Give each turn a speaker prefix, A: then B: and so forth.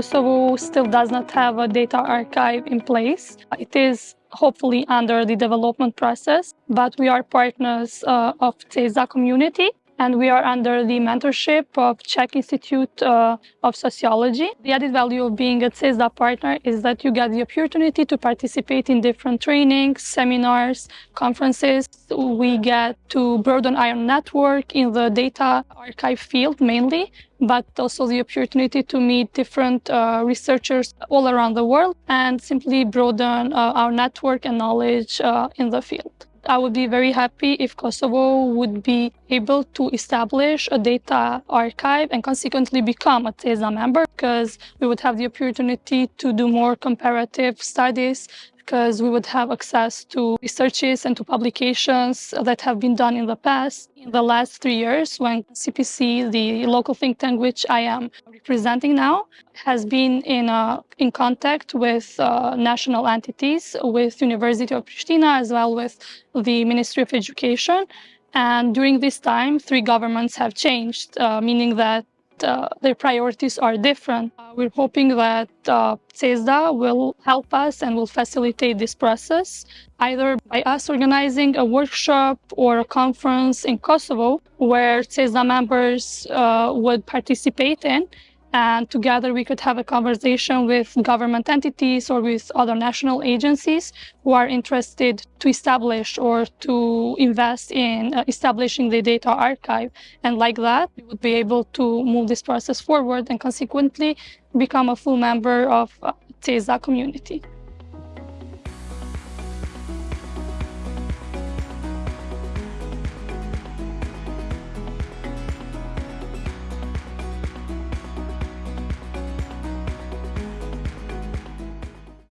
A: Kosovo still does not have a data archive in place. It is hopefully under the development process, but we are partners uh, of CESSDA community and we are under the mentorship of Czech Institute uh, of Sociology. The added value of being a CESSDA partner is that you get the opportunity to participate in different trainings, seminars, conferences. We get to broaden our network in the data archive field mainly, but also the opportunity to meet different uh, researchers all around the world and simply broaden uh, our network and knowledge uh, in the field. I would be very happy if Kosovo would be able to establish a data archive and consequently become a CESSDA member because we would have the opportunity to do more comparative studies because we would have access to researches and to publications that have been done in the past. In the last three years, when CPC, the local think tank which I am representing now, has been in, uh, in contact with uh, national entities, with University of Pristina, as well with the Ministry of Education. And during this time, three governments have changed, uh, meaning that uh, their priorities are different. Uh, we're hoping that uh, CESSDA will help us and will facilitate this process, either by us organizing a workshop or a conference in Kosovo where CESSDA members uh, would participate in and together we could have a conversation with government entities or with other national agencies who are interested to establish or to invest in uh, establishing the data archive. And like that, we would be able to move this process forward and consequently become a full member of CESSDA community.